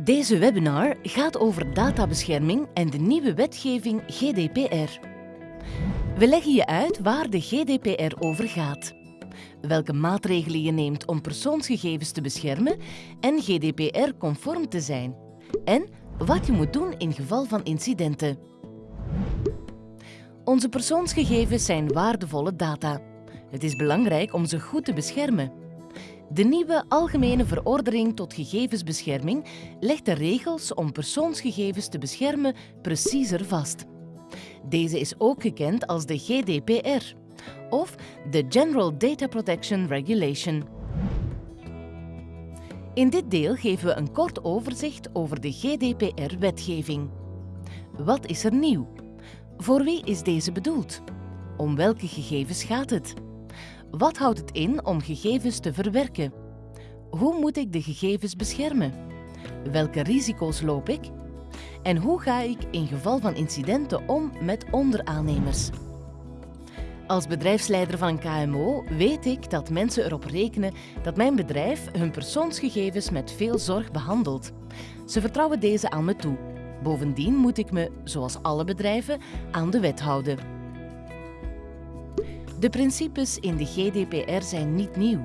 Deze webinar gaat over databescherming en de nieuwe wetgeving GDPR. We leggen je uit waar de GDPR over gaat, welke maatregelen je neemt om persoonsgegevens te beschermen en GDPR-conform te zijn, en wat je moet doen in geval van incidenten. Onze persoonsgegevens zijn waardevolle data. Het is belangrijk om ze goed te beschermen. De nieuwe Algemene Verordening tot Gegevensbescherming legt de regels om persoonsgegevens te beschermen preciezer vast. Deze is ook gekend als de GDPR of de General Data Protection Regulation. In dit deel geven we een kort overzicht over de GDPR-wetgeving. Wat is er nieuw? Voor wie is deze bedoeld? Om welke gegevens gaat het? Wat houdt het in om gegevens te verwerken? Hoe moet ik de gegevens beschermen? Welke risico's loop ik? En hoe ga ik in geval van incidenten om met onderaannemers? Als bedrijfsleider van een KMO weet ik dat mensen erop rekenen dat mijn bedrijf hun persoonsgegevens met veel zorg behandelt. Ze vertrouwen deze aan me toe. Bovendien moet ik me, zoals alle bedrijven, aan de wet houden. De principes in de GDPR zijn niet nieuw.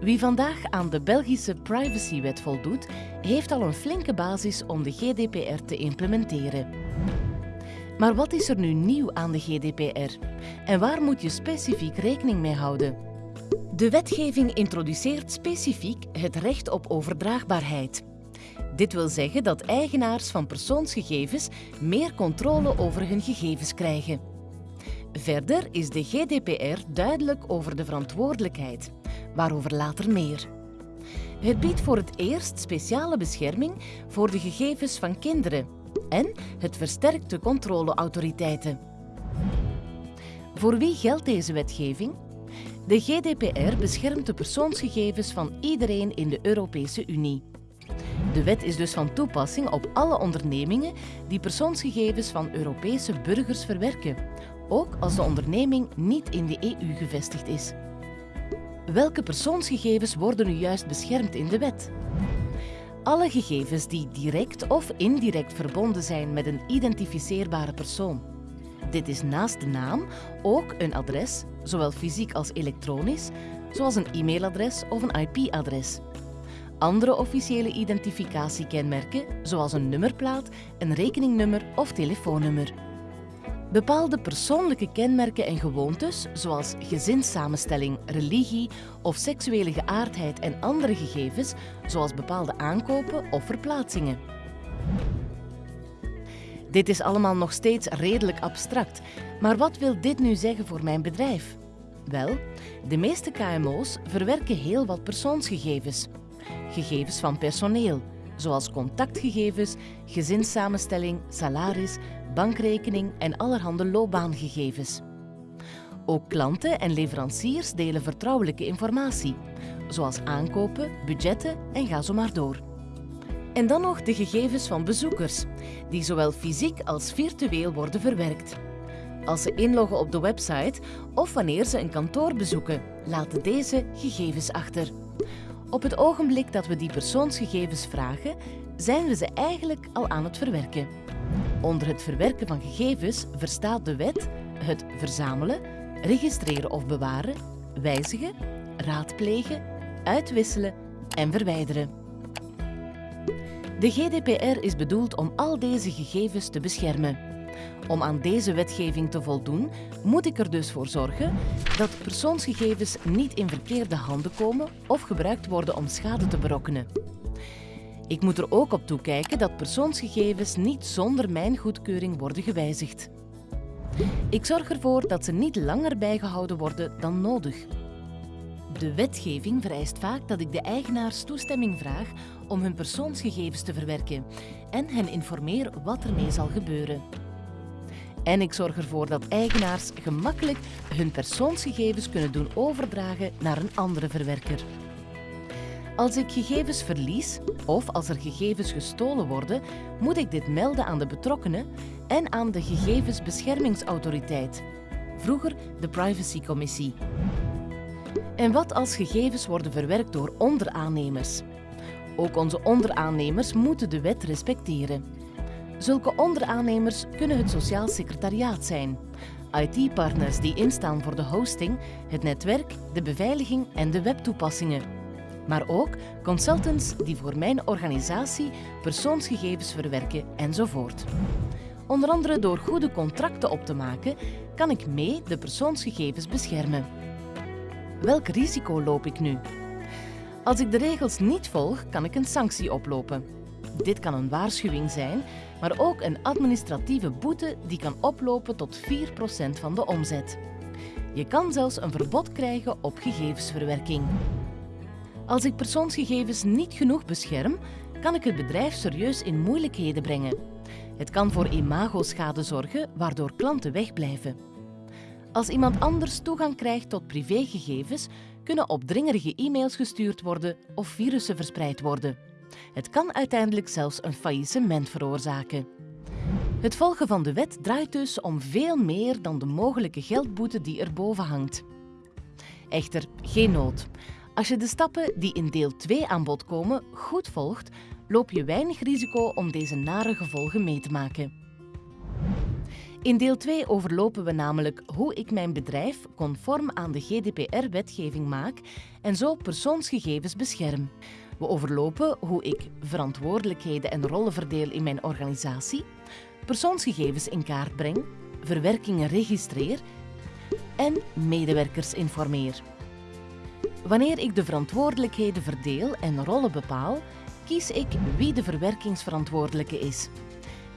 Wie vandaag aan de Belgische privacywet voldoet, heeft al een flinke basis om de GDPR te implementeren. Maar wat is er nu nieuw aan de GDPR? En waar moet je specifiek rekening mee houden? De wetgeving introduceert specifiek het recht op overdraagbaarheid. Dit wil zeggen dat eigenaars van persoonsgegevens meer controle over hun gegevens krijgen. Verder is de GDPR duidelijk over de verantwoordelijkheid, waarover later meer. Het biedt voor het eerst speciale bescherming voor de gegevens van kinderen en het versterkt de controleautoriteiten. Voor wie geldt deze wetgeving? De GDPR beschermt de persoonsgegevens van iedereen in de Europese Unie. De wet is dus van toepassing op alle ondernemingen die persoonsgegevens van Europese burgers verwerken, ook als de onderneming niet in de EU gevestigd is. Welke persoonsgegevens worden nu juist beschermd in de wet? Alle gegevens die direct of indirect verbonden zijn met een identificeerbare persoon. Dit is naast de naam ook een adres, zowel fysiek als elektronisch, zoals een e-mailadres of een IP-adres. Andere officiële identificatiekenmerken, zoals een nummerplaat, een rekeningnummer of telefoonnummer. Bepaalde persoonlijke kenmerken en gewoontes, zoals gezinssamenstelling, religie of seksuele geaardheid en andere gegevens, zoals bepaalde aankopen of verplaatsingen. Dit is allemaal nog steeds redelijk abstract, maar wat wil dit nu zeggen voor mijn bedrijf? Wel, de meeste KMO's verwerken heel wat persoonsgegevens. Gegevens van personeel, zoals contactgegevens, gezinssamenstelling, salaris, bankrekening en allerhande loopbaangegevens. Ook klanten en leveranciers delen vertrouwelijke informatie, zoals aankopen, budgetten en ga zo maar door. En dan nog de gegevens van bezoekers, die zowel fysiek als virtueel worden verwerkt. Als ze inloggen op de website of wanneer ze een kantoor bezoeken, laten deze gegevens achter. Op het ogenblik dat we die persoonsgegevens vragen, zijn we ze eigenlijk al aan het verwerken. Onder het verwerken van gegevens verstaat de wet het verzamelen, registreren of bewaren, wijzigen, raadplegen, uitwisselen en verwijderen. De GDPR is bedoeld om al deze gegevens te beschermen. Om aan deze wetgeving te voldoen, moet ik er dus voor zorgen dat persoonsgegevens niet in verkeerde handen komen of gebruikt worden om schade te berokkenen. Ik moet er ook op toekijken dat persoonsgegevens niet zonder mijn goedkeuring worden gewijzigd. Ik zorg ervoor dat ze niet langer bijgehouden worden dan nodig. De wetgeving vereist vaak dat ik de eigenaars toestemming vraag om hun persoonsgegevens te verwerken en hen informeer wat ermee zal gebeuren. En ik zorg ervoor dat eigenaars gemakkelijk hun persoonsgegevens kunnen doen overdragen naar een andere verwerker. Als ik gegevens verlies of als er gegevens gestolen worden, moet ik dit melden aan de betrokkenen en aan de Gegevensbeschermingsautoriteit, vroeger de Privacycommissie. En wat als gegevens worden verwerkt door onderaannemers? Ook onze onderaannemers moeten de wet respecteren. Zulke onderaannemers kunnen het Sociaal Secretariaat zijn. IT-partners die instaan voor de hosting, het netwerk, de beveiliging en de webtoepassingen. Maar ook consultants die voor mijn organisatie persoonsgegevens verwerken enzovoort. Onder andere door goede contracten op te maken, kan ik mee de persoonsgegevens beschermen. Welk risico loop ik nu? Als ik de regels niet volg, kan ik een sanctie oplopen. Dit kan een waarschuwing zijn, maar ook een administratieve boete die kan oplopen tot 4% van de omzet. Je kan zelfs een verbod krijgen op gegevensverwerking. Als ik persoonsgegevens niet genoeg bescherm, kan ik het bedrijf serieus in moeilijkheden brengen. Het kan voor imagoschade zorgen, waardoor klanten wegblijven. Als iemand anders toegang krijgt tot privégegevens, kunnen opdringerige e-mails gestuurd worden of virussen verspreid worden. Het kan uiteindelijk zelfs een faillissement veroorzaken. Het volgen van de wet draait dus om veel meer dan de mogelijke geldboete die erboven hangt. Echter, geen nood. Als je de stappen die in deel 2 aan bod komen goed volgt, loop je weinig risico om deze nare gevolgen mee te maken. In deel 2 overlopen we namelijk hoe ik mijn bedrijf conform aan de GDPR-wetgeving maak en zo persoonsgegevens bescherm. We overlopen hoe ik verantwoordelijkheden en rollen verdeel in mijn organisatie, persoonsgegevens in kaart breng, verwerkingen registreer en medewerkers informeer. Wanneer ik de verantwoordelijkheden verdeel en rollen bepaal, kies ik wie de verwerkingsverantwoordelijke is.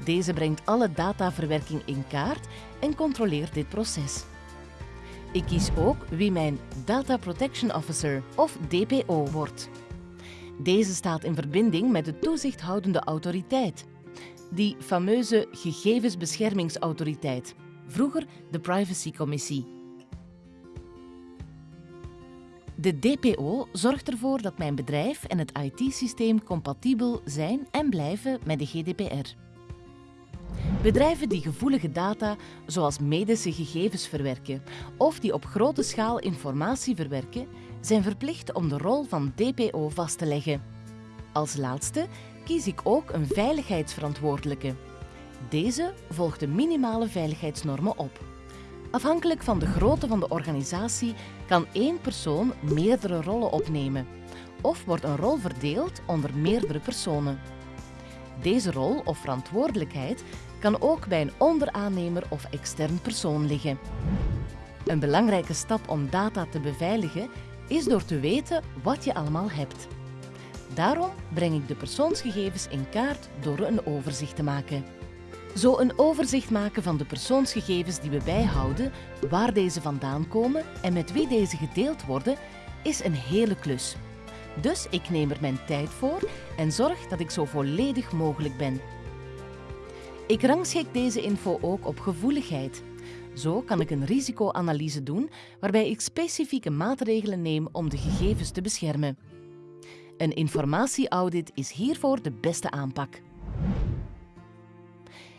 Deze brengt alle dataverwerking in kaart en controleert dit proces. Ik kies ook wie mijn Data Protection Officer of DPO wordt. Deze staat in verbinding met de toezichthoudende autoriteit, die fameuze gegevensbeschermingsautoriteit, vroeger de Privacycommissie. De DPO zorgt ervoor dat mijn bedrijf en het IT-systeem compatibel zijn en blijven met de GDPR. Bedrijven die gevoelige data, zoals medische gegevens, verwerken of die op grote schaal informatie verwerken, zijn verplicht om de rol van DPO vast te leggen. Als laatste kies ik ook een veiligheidsverantwoordelijke. Deze volgt de minimale veiligheidsnormen op. Afhankelijk van de grootte van de organisatie kan één persoon meerdere rollen opnemen of wordt een rol verdeeld onder meerdere personen. Deze rol of verantwoordelijkheid kan ook bij een onderaannemer of extern persoon liggen. Een belangrijke stap om data te beveiligen is door te weten wat je allemaal hebt. Daarom breng ik de persoonsgegevens in kaart door een overzicht te maken. Zo een overzicht maken van de persoonsgegevens die we bijhouden, waar deze vandaan komen en met wie deze gedeeld worden, is een hele klus. Dus ik neem er mijn tijd voor en zorg dat ik zo volledig mogelijk ben. Ik rangschik deze info ook op gevoeligheid. Zo kan ik een risicoanalyse doen waarbij ik specifieke maatregelen neem om de gegevens te beschermen. Een informatieaudit is hiervoor de beste aanpak.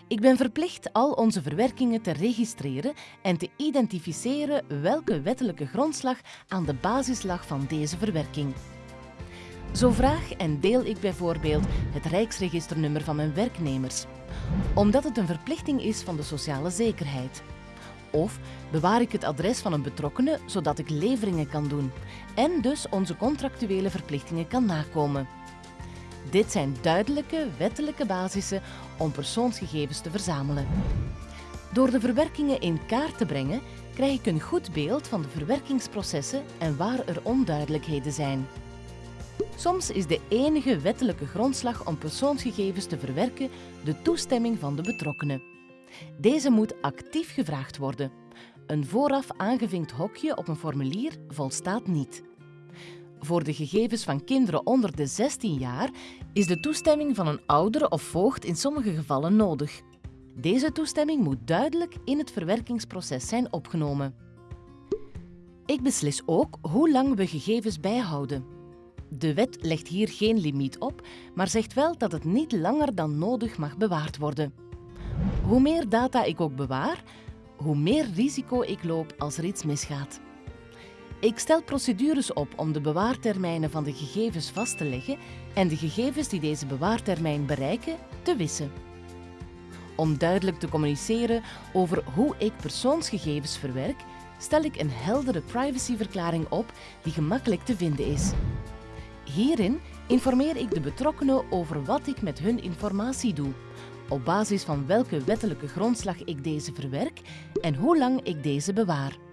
Ik ben verplicht al onze verwerkingen te registreren en te identificeren welke wettelijke grondslag aan de basis lag van deze verwerking. Zo vraag en deel ik bijvoorbeeld het Rijksregisternummer van mijn werknemers, omdat het een verplichting is van de sociale zekerheid. Of bewaar ik het adres van een betrokkene zodat ik leveringen kan doen en dus onze contractuele verplichtingen kan nakomen. Dit zijn duidelijke wettelijke basissen om persoonsgegevens te verzamelen. Door de verwerkingen in kaart te brengen, krijg ik een goed beeld van de verwerkingsprocessen en waar er onduidelijkheden zijn. Soms is de enige wettelijke grondslag om persoonsgegevens te verwerken de toestemming van de betrokkenen. Deze moet actief gevraagd worden. Een vooraf aangevinkt hokje op een formulier volstaat niet. Voor de gegevens van kinderen onder de 16 jaar is de toestemming van een ouder of voogd in sommige gevallen nodig. Deze toestemming moet duidelijk in het verwerkingsproces zijn opgenomen. Ik beslis ook hoe lang we gegevens bijhouden. De wet legt hier geen limiet op, maar zegt wel dat het niet langer dan nodig mag bewaard worden. Hoe meer data ik ook bewaar, hoe meer risico ik loop als er iets misgaat. Ik stel procedures op om de bewaartermijnen van de gegevens vast te leggen en de gegevens die deze bewaartermijn bereiken te wissen. Om duidelijk te communiceren over hoe ik persoonsgegevens verwerk, stel ik een heldere privacyverklaring op die gemakkelijk te vinden is. Hierin informeer ik de betrokkenen over wat ik met hun informatie doe, op basis van welke wettelijke grondslag ik deze verwerk en hoe lang ik deze bewaar.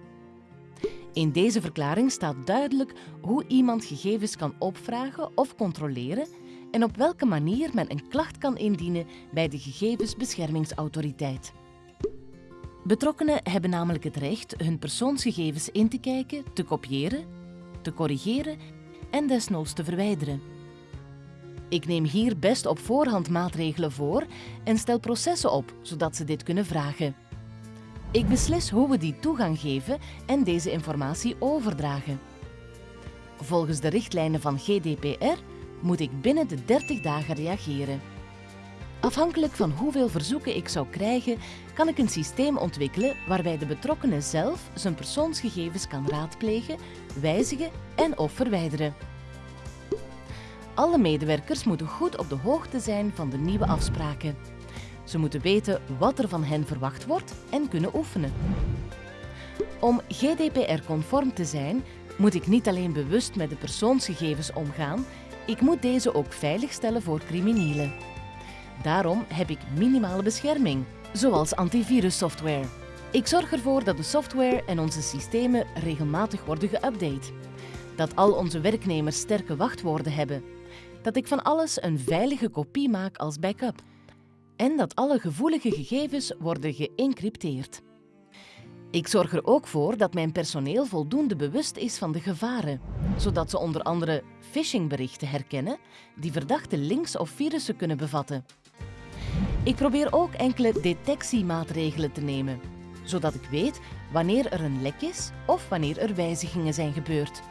In deze verklaring staat duidelijk hoe iemand gegevens kan opvragen of controleren en op welke manier men een klacht kan indienen bij de Gegevensbeschermingsautoriteit. Betrokkenen hebben namelijk het recht hun persoonsgegevens in te kijken, te kopiëren, te corrigeren en desnoods te verwijderen. Ik neem hier best op voorhand maatregelen voor en stel processen op, zodat ze dit kunnen vragen. Ik beslis hoe we die toegang geven en deze informatie overdragen. Volgens de richtlijnen van GDPR moet ik binnen de 30 dagen reageren. Afhankelijk van hoeveel verzoeken ik zou krijgen, kan ik een systeem ontwikkelen waarbij de betrokkenen zelf zijn persoonsgegevens kan raadplegen, wijzigen en of verwijderen. Alle medewerkers moeten goed op de hoogte zijn van de nieuwe afspraken. Ze moeten weten wat er van hen verwacht wordt en kunnen oefenen. Om GDPR-conform te zijn, moet ik niet alleen bewust met de persoonsgegevens omgaan, ik moet deze ook veiligstellen voor criminelen. Daarom heb ik minimale bescherming, zoals antivirussoftware. Ik zorg ervoor dat de software en onze systemen regelmatig worden geüpdate. Dat al onze werknemers sterke wachtwoorden hebben. Dat ik van alles een veilige kopie maak als backup. En dat alle gevoelige gegevens worden geëncrypteerd. Ik zorg er ook voor dat mijn personeel voldoende bewust is van de gevaren, zodat ze onder andere phishingberichten herkennen die verdachte links of virussen kunnen bevatten. Ik probeer ook enkele detectiemaatregelen te nemen, zodat ik weet wanneer er een lek is of wanneer er wijzigingen zijn gebeurd.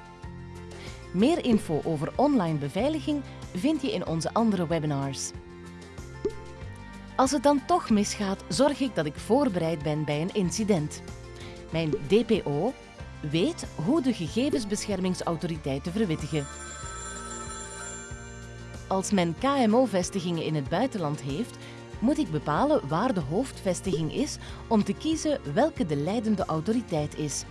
Meer info over online beveiliging vind je in onze andere webinars. Als het dan toch misgaat, zorg ik dat ik voorbereid ben bij een incident. Mijn DPO weet hoe de gegevensbeschermingsautoriteit te verwittigen. Als men KMO-vestigingen in het buitenland heeft, moet ik bepalen waar de hoofdvestiging is om te kiezen welke de leidende autoriteit is.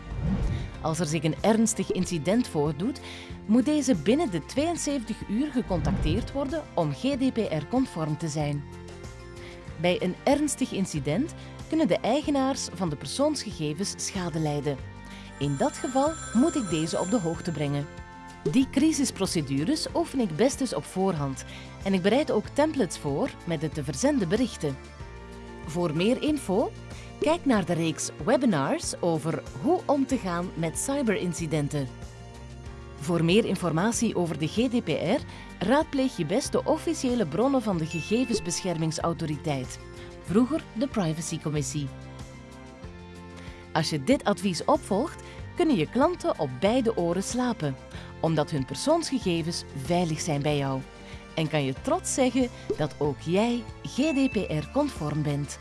Als er zich een ernstig incident voordoet, moet deze binnen de 72 uur gecontacteerd worden om GDPR-conform te zijn. Bij een ernstig incident kunnen de eigenaars van de persoonsgegevens schade lijden. In dat geval moet ik deze op de hoogte brengen. Die crisisprocedures oefen ik best eens op voorhand en ik bereid ook templates voor met de te verzenden berichten. Voor meer info, kijk naar de reeks webinars over hoe om te gaan met cyberincidenten. Voor meer informatie over de GDPR raadpleeg je best de officiële bronnen van de Gegevensbeschermingsautoriteit, vroeger de Privacycommissie. Als je dit advies opvolgt, kunnen je klanten op beide oren slapen, omdat hun persoonsgegevens veilig zijn bij jou. En kan je trots zeggen dat ook jij GDPR-conform bent.